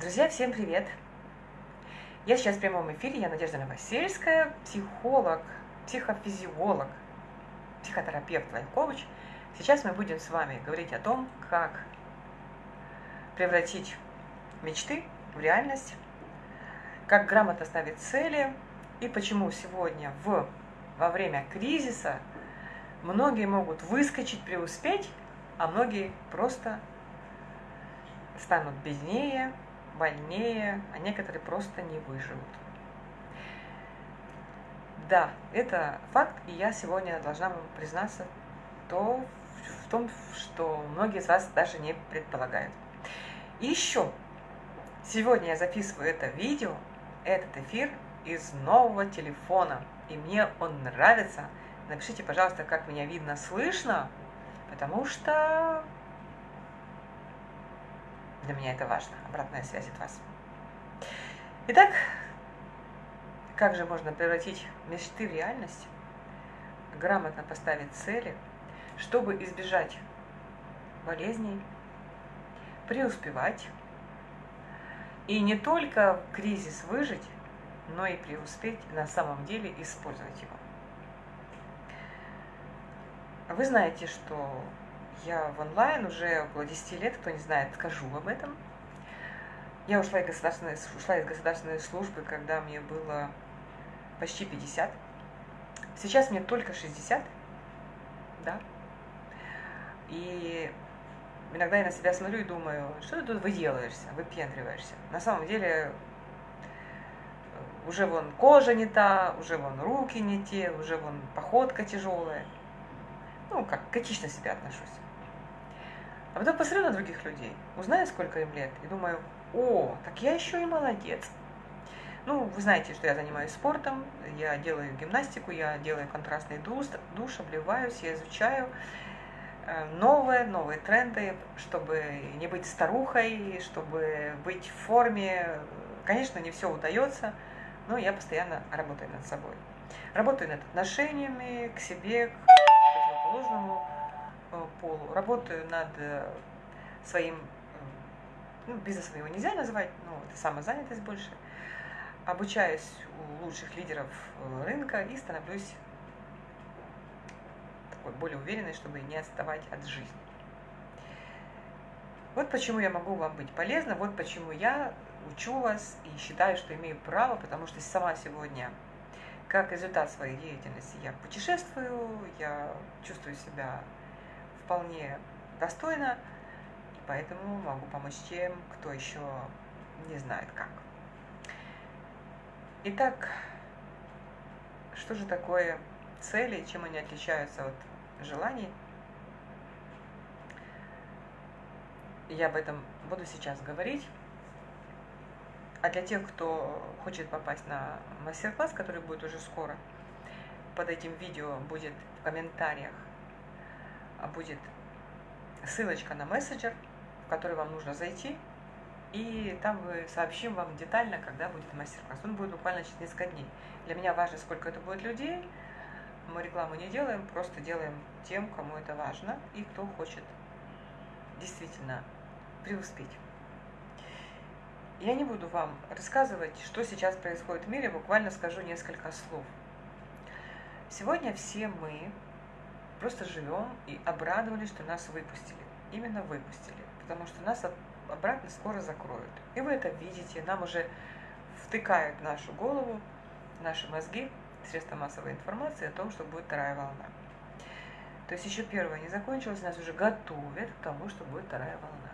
Друзья, всем привет! Я сейчас в прямом эфире, я Надежда Новосельская, психолог, психофизиолог, психотерапевт лайф-коуч. Сейчас мы будем с вами говорить о том, как превратить мечты в реальность, как грамотно ставить цели и почему сегодня в, во время кризиса многие могут выскочить, преуспеть, а многие просто станут беднее, больнее, а некоторые просто не выживут. Да, это факт, и я сегодня должна вам признаться то, в том, что многие из вас даже не предполагают. И еще, сегодня я записываю это видео, этот эфир из нового телефона, и мне он нравится. Напишите, пожалуйста, как меня видно, слышно, потому что для меня это важно, обратная связь от вас. Итак, как же можно превратить мечты в реальность, грамотно поставить цели, чтобы избежать болезней, преуспевать и не только кризис выжить, но и преуспеть на самом деле использовать его. Вы знаете, что я в онлайн уже около 10 лет, кто не знает, скажу об этом. Я ушла из государственной, ушла из государственной службы, когда мне было почти 50. Сейчас мне только 60, да. И иногда я на себя смотрю и думаю, что ты тут выделаешься, выпендриваешься. На самом деле э, уже вон кожа не та, уже вон руки не те, уже вон походка тяжелая. Ну, как критично себя отношусь. А потом посмотрю на других людей, узнаю, сколько им лет, и думаю, о, так я еще и молодец. Ну, вы знаете, что я занимаюсь спортом, я делаю гимнастику, я делаю контрастный душ, душ обливаюсь, я изучаю э, новые, новые тренды, чтобы не быть старухой, чтобы быть в форме. Конечно, не все удается, но я постоянно работаю над собой. Работаю над отношениями к себе, к противоположному полу, работаю над э, своим, ну, бизнесом его нельзя называть, но это самозанятость больше, обучаюсь у лучших лидеров э, рынка и становлюсь такой более уверенной, чтобы не отставать от жизни. Вот почему я могу вам быть полезна, вот почему я учу вас и считаю, что имею право, потому что сама сегодня, как результат своей деятельности, я путешествую, я чувствую себя вполне достойно, и поэтому могу помочь тем, кто еще не знает как. Итак, что же такое цели, чем они отличаются от желаний? Я об этом буду сейчас говорить. А для тех, кто хочет попасть на мастер-класс, который будет уже скоро, под этим видео будет в комментариях будет ссылочка на мессенджер, в который вам нужно зайти, и там мы сообщим вам детально, когда будет мастер-класс. Он будет буквально через несколько дней. Для меня важно, сколько это будет людей. Мы рекламу не делаем, просто делаем тем, кому это важно и кто хочет действительно преуспеть. Я не буду вам рассказывать, что сейчас происходит в мире, буквально скажу несколько слов. Сегодня все мы просто живем и обрадовались, что нас выпустили. Именно выпустили, потому что нас обратно скоро закроют. И вы это видите, нам уже втыкают нашу голову, наши мозги, средства массовой информации о том, что будет вторая волна. То есть еще первая не закончилась, нас уже готовят к тому, что будет вторая волна.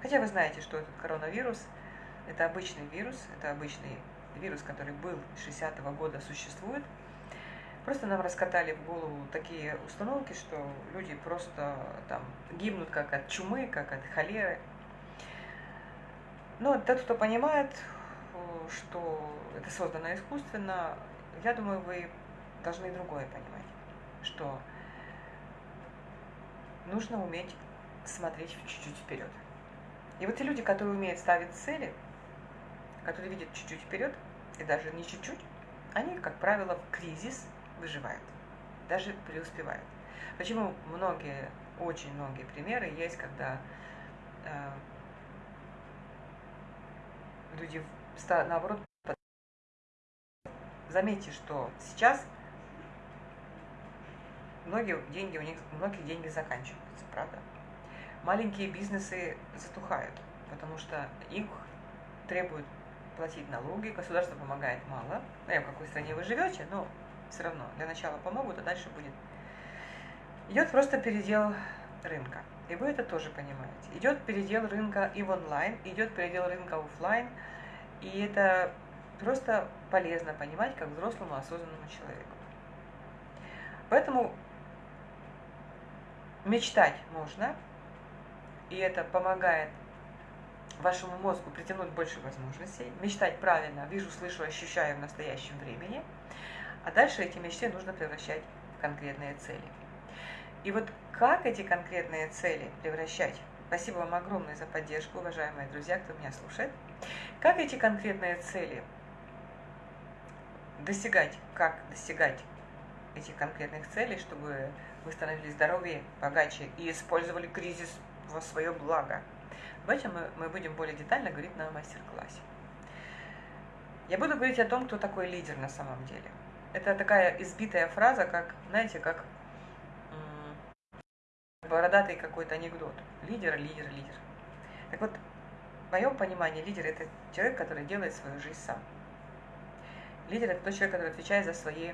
Хотя вы знаете, что этот коронавирус – это обычный вирус, это обычный вирус, который был с 60 -го года, существует – Просто нам раскатали в голову такие установки, что люди просто там гибнут как от чумы, как от холеры. Но тот, кто понимает, что это создано искусственно, я думаю, вы должны другое понимать, что нужно уметь смотреть чуть-чуть вперед. И вот те люди, которые умеют ставить цели, которые видят чуть-чуть вперед, и даже не чуть-чуть, они, как правило, в кризис выживают, даже преуспевают. Почему многие, очень многие примеры есть, когда э, люди наоборот заметьте, что сейчас многие деньги у них, многие деньги заканчиваются, правда? Маленькие бизнесы затухают, потому что их требуют платить налоги, государство помогает мало. Ну, я в какой стране вы живете, но все равно для начала помогут, а дальше будет. Идет просто передел рынка. И вы это тоже понимаете. Идет передел рынка и в онлайн, идет передел рынка офлайн. И это просто полезно понимать как взрослому осознанному человеку. Поэтому мечтать можно, и это помогает вашему мозгу притянуть больше возможностей, мечтать правильно, вижу, слышу, ощущаю в настоящем времени, а дальше эти мечты нужно превращать в конкретные цели. И вот как эти конкретные цели превращать? Спасибо вам огромное за поддержку, уважаемые друзья, кто меня слушает. Как эти конкретные цели достигать, как достигать этих конкретных целей, чтобы вы становились здоровее, богаче и использовали кризис во свое благо. Об этом мы, мы будем более детально говорить на мастер-классе. Я буду говорить о том, кто такой лидер на самом деле. Это такая избитая фраза, как, знаете, как бородатый какой-то анекдот. Лидер, лидер, лидер. Так вот, в моем понимании лидер – это человек, который делает свою жизнь сам. Лидер – это тот человек, который отвечает за свои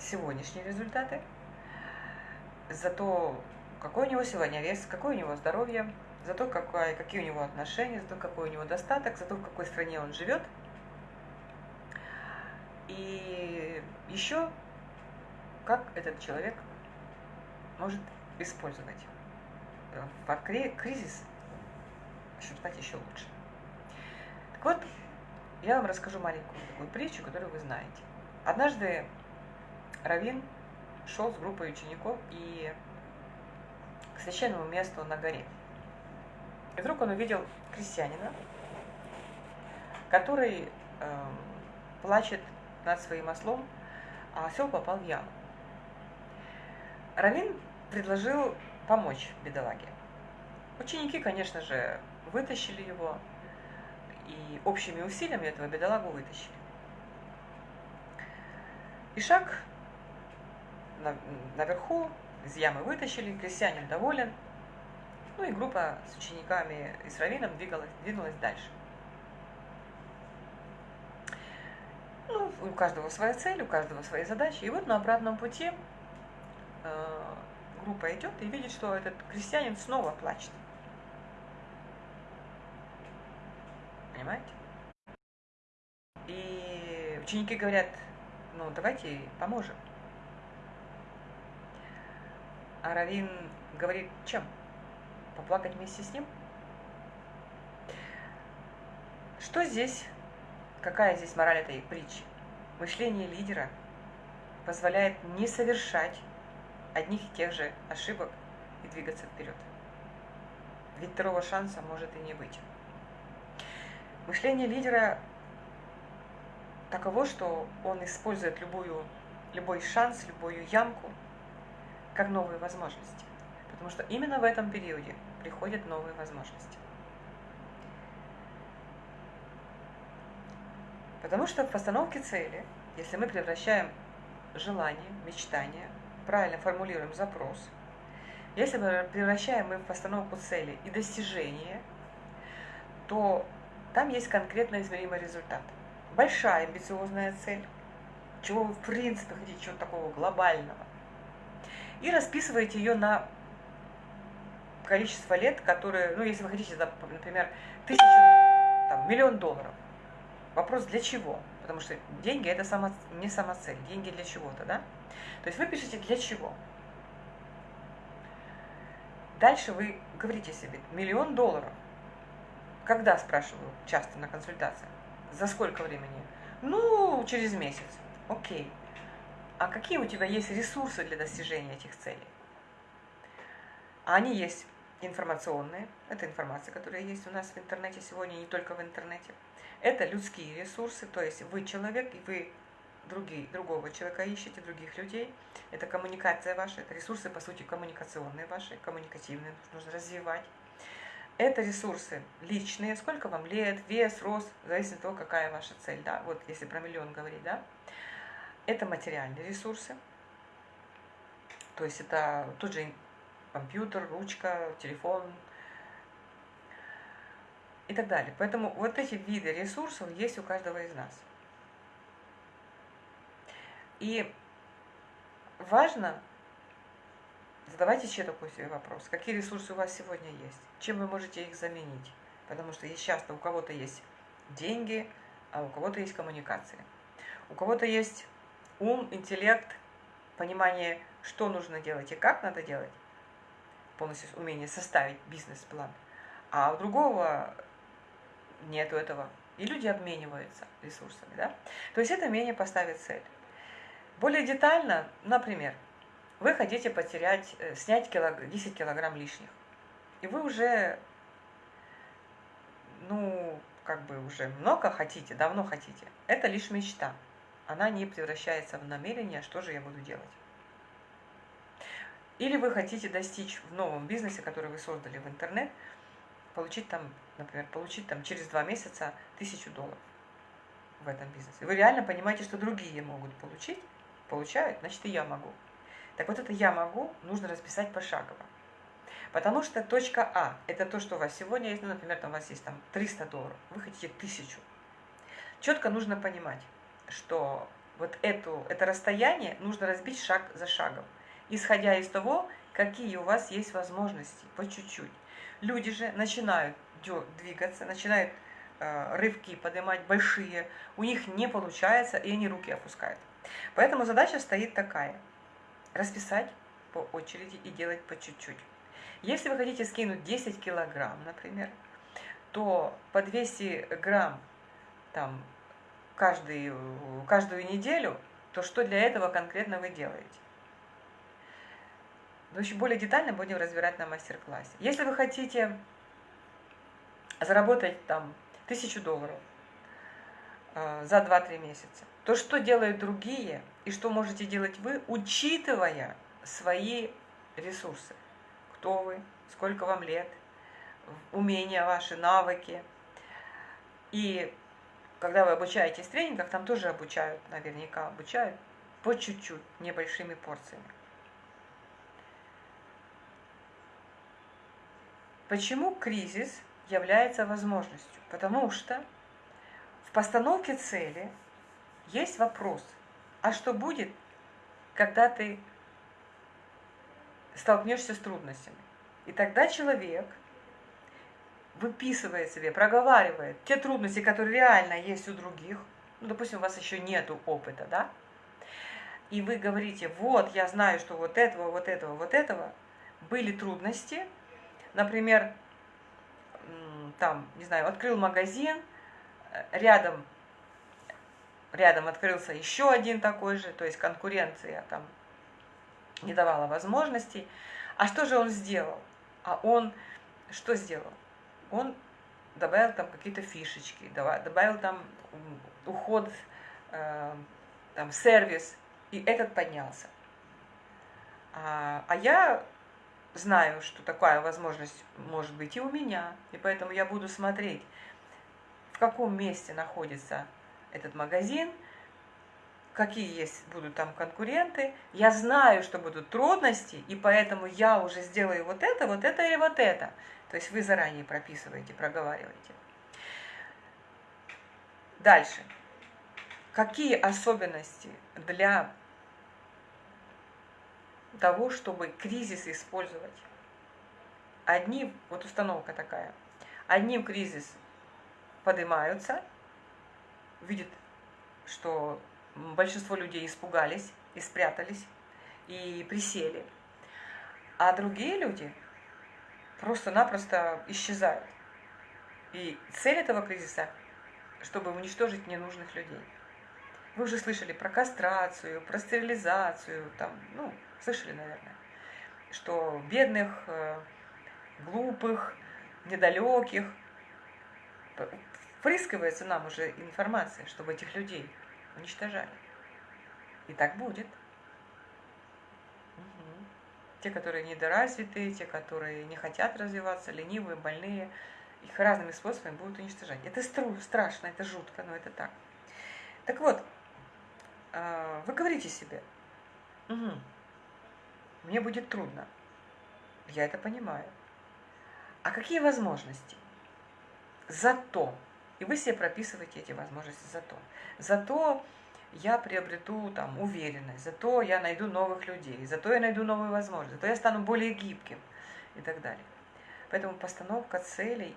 сегодняшние результаты, за то, какой у него сегодня вес, какое у него здоровье, за то, какое, какие у него отношения, за то, какой у него достаток, за то, в какой стране он живет. И еще, как этот человек может использовать в кризис, стать еще лучше. Так вот, я вам расскажу маленькую такую притчу, которую вы знаете. Однажды Равин шел с группой учеников и к священному месту на горе. И вдруг он увидел крестьянина, который э, плачет над своим ослом, а осел попал в яму. Равин предложил помочь бедолаге. Ученики, конечно же, вытащили его, и общими усилиями этого бедолагу вытащили. И шаг наверху, из ямы вытащили, крестьянин доволен. Ну и группа с учениками и с раввином двигалась, двинулась дальше. Ну, у каждого своя цель, у каждого свои задачи. И вот на обратном пути э, группа идет и видит, что этот крестьянин снова плачет. Понимаете? И ученики говорят, ну давайте поможем. А Равин говорит, чем? Поплакать вместе с ним? Что здесь, какая здесь мораль этой притчи? Мышление лидера позволяет не совершать одних и тех же ошибок и двигаться вперед. Ведь второго шанса может и не быть. Мышление лидера таково, что он использует любую, любой шанс, любую ямку как новые возможности. Потому что именно в этом периоде приходят новые возможности. Потому что в постановке цели, если мы превращаем желание, мечтание правильно формулируем запрос, если мы превращаем мы в постановку цели и достижение, то там есть конкретно измеримый результат. Большая амбициозная цель, чего вы в принципе хотите, чего-то такого глобального. И расписываете ее на количество лет, которые, ну, если вы хотите, например, тысячу, там, миллион долларов. Вопрос для чего? Потому что деньги это само, не сама цель, деньги для чего-то, да? То есть вы пишете для чего. Дальше вы говорите себе миллион долларов. Когда, спрашиваю, часто на консультациях? За сколько времени? Ну, через месяц. Окей. А какие у тебя есть ресурсы для достижения этих целей? А они есть информационные. Это информация, которая есть у нас в интернете сегодня, не только в интернете. Это людские ресурсы, то есть вы человек, и вы другие, другого человека ищете, других людей. Это коммуникация ваша, это ресурсы, по сути, коммуникационные ваши, коммуникативные, нужно развивать. Это ресурсы личные, сколько вам лет, вес, рост, зависит от того, какая ваша цель, да, вот если про миллион говорить, да. Это материальные ресурсы, то есть это тот же компьютер, ручка, телефон и так далее. Поэтому вот эти виды ресурсов есть у каждого из нас. И важно задавайте еще такой себе вопрос. Какие ресурсы у вас сегодня есть? Чем вы можете их заменить? Потому что часто у кого-то есть деньги, а у кого-то есть коммуникации. У кого-то есть ум, интеллект, понимание, что нужно делать и как надо делать, полностью умение составить бизнес-план. А у другого нету этого. И люди обмениваются ресурсами. Да? То есть это умение поставить цель. Более детально, например, вы хотите потерять, э, снять килог, 10 килограмм лишних. И вы уже, ну, как бы уже много хотите, давно хотите. Это лишь мечта. Она не превращается в намерение, что же я буду делать. Или вы хотите достичь в новом бизнесе, который вы создали в интернет, получить там, например, получить там через два месяца тысячу долларов в этом бизнесе. Вы реально понимаете, что другие могут получить, получают, значит и я могу. Так вот это я могу, нужно расписать пошагово. Потому что точка А – это то, что у вас сегодня есть, ну, например, там у вас есть там 300 долларов, вы хотите 1000. Четко нужно понимать, что вот эту, это расстояние нужно разбить шаг за шагом, исходя из того, какие у вас есть возможности, по чуть-чуть. Люди же начинают двигаться, начинают э, рывки поднимать большие, у них не получается, и они руки опускают. Поэтому задача стоит такая – расписать по очереди и делать по чуть-чуть. Если вы хотите скинуть 10 килограмм, например, то по 200 грамм там, каждый, каждую неделю, то что для этого конкретно вы делаете? Но еще более детально будем разбирать на мастер-классе. Если вы хотите заработать там тысячу долларов э, за 2-3 месяца, то что делают другие и что можете делать вы, учитывая свои ресурсы. Кто вы, сколько вам лет, умения ваши, навыки. И когда вы обучаетесь в тренингах, там тоже обучают, наверняка обучают по чуть-чуть, небольшими порциями. Почему кризис является возможностью? Потому что в постановке цели есть вопрос, а что будет, когда ты столкнешься с трудностями? И тогда человек выписывает себе, проговаривает те трудности, которые реально есть у других, ну, допустим, у вас еще нету опыта, да, и вы говорите, вот, я знаю, что вот этого, вот этого, вот этого были трудности, например, там, не знаю, открыл магазин, э, рядом, рядом открылся еще один такой же, то есть конкуренция там не давала возможностей. А что же он сделал? А он что сделал? Он добавил там какие-то фишечки, добавил там уход, э, там сервис, и этот поднялся. А, а я знаю, что такая возможность может быть и у меня, и поэтому я буду смотреть, в каком месте находится этот магазин, какие есть будут там конкуренты. Я знаю, что будут трудности, и поэтому я уже сделаю вот это, вот это и вот это. То есть вы заранее прописываете, проговариваете. Дальше. Какие особенности для того, чтобы кризис использовать. Одни, вот установка такая, одни в кризис поднимаются, видят, что большинство людей испугались и спрятались, и присели. А другие люди просто-напросто исчезают. И цель этого кризиса, чтобы уничтожить ненужных людей. Вы уже слышали про кастрацию, про стерилизацию, там, ну, Слышали, наверное, что бедных, э, глупых, недалеких впрыскивается нам уже информация, чтобы этих людей уничтожали. И так будет. Угу. те, которые недоразвитые, те, которые не хотят развиваться, ленивые, больные, их разными способами будут уничтожать. Это страшно, это жутко, но это так. Так вот, а, вы говорите себе, угу, мне будет трудно, я это понимаю. А какие возможности? Зато, и вы себе прописываете эти возможности зато. Зато я приобрету там уверенность, зато я найду новых людей, зато я найду новые возможности, зато я стану более гибким и так далее. Поэтому постановка целей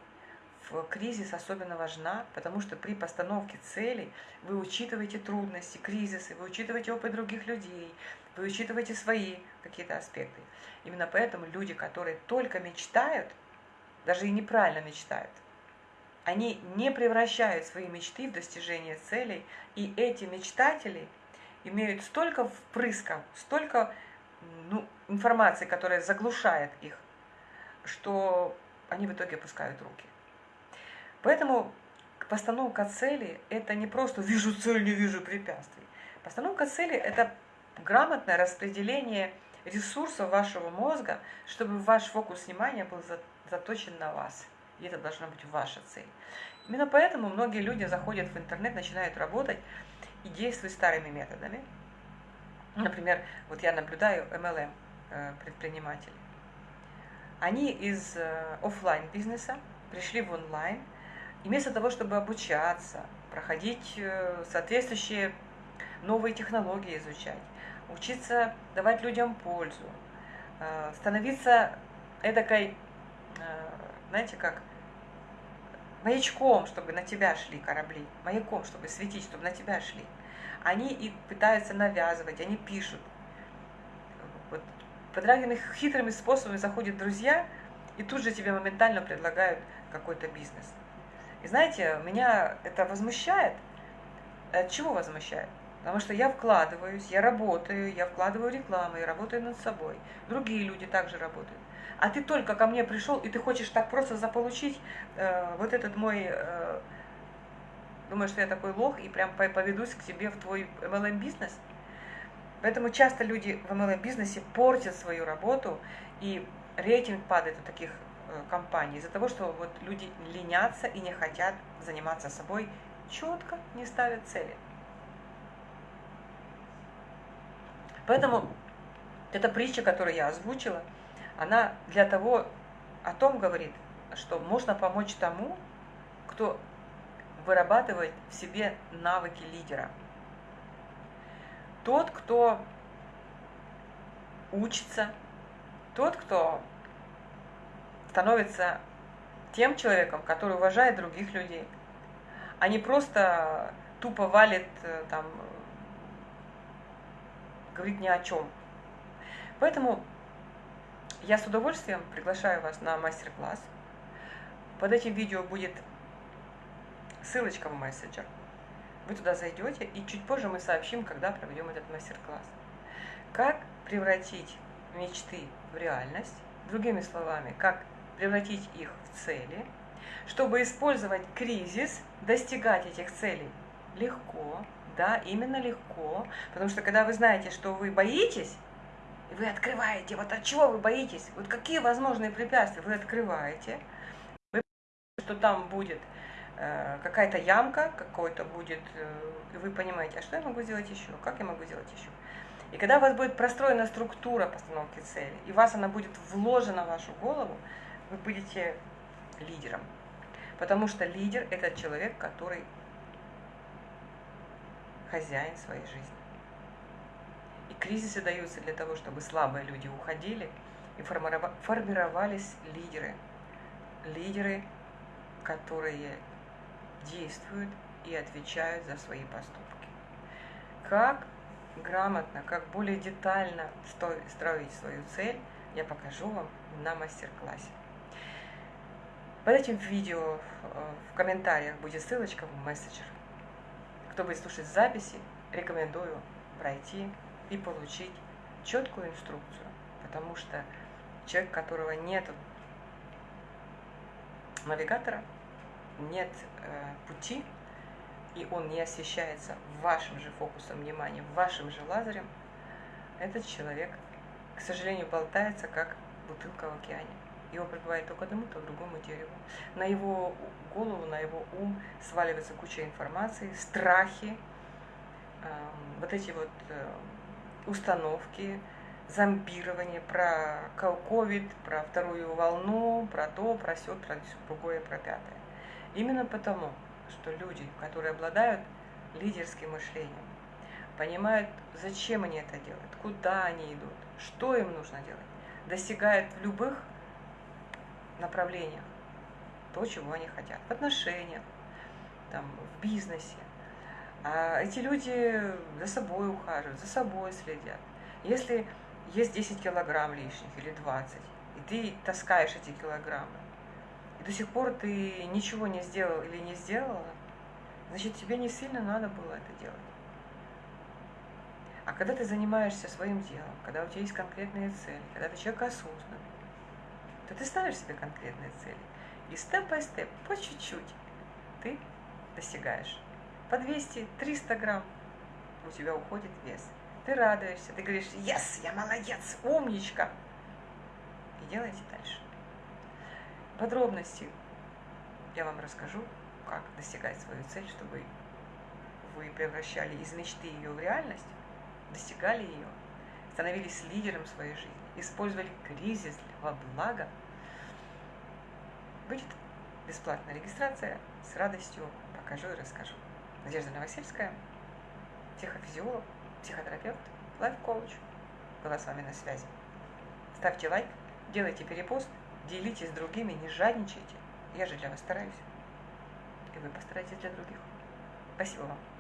в кризис особенно важна, потому что при постановке целей вы учитываете трудности, кризисы, вы учитываете опыт других людей, вы учитываете свои какие-то аспекты. Именно поэтому люди, которые только мечтают, даже и неправильно мечтают, они не превращают свои мечты в достижение целей, и эти мечтатели имеют столько впрысков, столько ну, информации, которая заглушает их, что они в итоге опускают руки. Поэтому постановка цели – это не просто «вижу цель, не вижу препятствий». Постановка цели – это грамотное распределение ресурсов вашего мозга, чтобы ваш фокус внимания был заточен на вас – и это должна быть ваша цель. Именно поэтому многие люди заходят в интернет, начинают работать и действуют старыми методами. Например, вот я наблюдаю MLM э, предпринимателей. Они из э, офлайн бизнеса пришли в онлайн, и вместо того, чтобы обучаться, проходить э, соответствующие новые технологии изучать, учиться давать людям пользу, становиться эдакой, знаете как, маячком, чтобы на тебя шли корабли, маяком, чтобы светить, чтобы на тебя шли. Они и пытаются навязывать, они пишут. Вот, под разными хитрыми способами заходят друзья, и тут же тебе моментально предлагают какой-то бизнес. И знаете, меня это возмущает. От чего возмущает? Потому что я вкладываюсь, я работаю, я вкладываю рекламу, я работаю над собой. Другие люди также работают а ты только ко мне пришел, и ты хочешь так просто заполучить э, вот этот мой... Э, думаешь, что я такой лох, и прям поведусь к тебе в твой MLM-бизнес? Поэтому часто люди в MLM-бизнесе портят свою работу, и рейтинг падает у таких э, компаний из-за того, что вот люди ленятся и не хотят заниматься собой, четко не ставят цели. Поэтому эта притча, которую я озвучила – она для того, о том говорит, что можно помочь тому, кто вырабатывает в себе навыки лидера. Тот, кто учится, тот, кто становится тем человеком, который уважает других людей, а не просто тупо валит, э, там, говорит ни о чем. Поэтому я с удовольствием приглашаю вас на мастер-класс. Под этим видео будет ссылочка в мессенджер. Вы туда зайдете, и чуть позже мы сообщим, когда проведем этот мастер-класс. Как превратить мечты в реальность, другими словами, как превратить их в цели, чтобы использовать кризис, достигать этих целей легко, да, именно легко, потому что когда вы знаете, что вы боитесь, и вы открываете, вот от чего вы боитесь, вот какие возможные препятствия вы открываете, вы что там будет э, какая-то ямка, какой-то будет, э, и вы понимаете, а что я могу сделать еще, как я могу сделать еще. И когда у вас будет простроена структура постановки цели, и вас она будет вложена в вашу голову, вы будете лидером. Потому что лидер – это человек, который хозяин своей жизни. И кризисы даются для того, чтобы слабые люди уходили и формировались лидеры. Лидеры, которые действуют и отвечают за свои поступки. Как грамотно, как более детально строить свою цель, я покажу вам на мастер-классе. Под этим видео э, в комментариях будет ссылочка в мессенджер. Кто будет слушать записи, рекомендую пройти и получить четкую инструкцию, потому что человек, у которого нет навигатора, нет э, пути, и он не освещается вашим же фокусом внимания, вашим же лазерем, этот человек к сожалению, болтается, как бутылка в океане. Его прибывает то к одному, то к другому дереву. На его голову, на его ум сваливается куча информации, страхи, вот эти вот э, установки, зомбирование, про ковид, про вторую волну, про то, про все, про другое, про пятое. Именно потому, что люди, которые обладают лидерским мышлением, понимают, зачем они это делают, куда они идут, что им нужно делать, достигают в любых направлениях то, чего они хотят, в отношениях, там, в бизнесе. А эти люди за собой ухаживают, за собой следят. Если есть 10 килограмм лишних или 20, и ты таскаешь эти килограммы, и до сих пор ты ничего не сделал или не сделала, значит, тебе не сильно надо было это делать. А когда ты занимаешься своим делом, когда у тебя есть конкретные цели, когда ты человек осознанный, то ты ставишь себе конкретные цели. И степ-бай-степ, по чуть-чуть, ты достигаешь. По 200-300 грамм у тебя уходит вес. Ты радуешься, ты говоришь, yes, я молодец, умничка. И делайте дальше. Подробности я вам расскажу, как достигать свою цель, чтобы вы превращали из мечты ее в реальность, достигали ее, становились лидером своей жизни, использовали кризис во благо. Будет бесплатная регистрация, с радостью покажу и расскажу. Надежда Новосельская, психофизиолог, психотерапевт, лайф-коуч. Была с вами на связи. Ставьте лайк, делайте перепост, делитесь с другими, не жадничайте. Я же для вас стараюсь. И вы постарайтесь для других. Спасибо вам.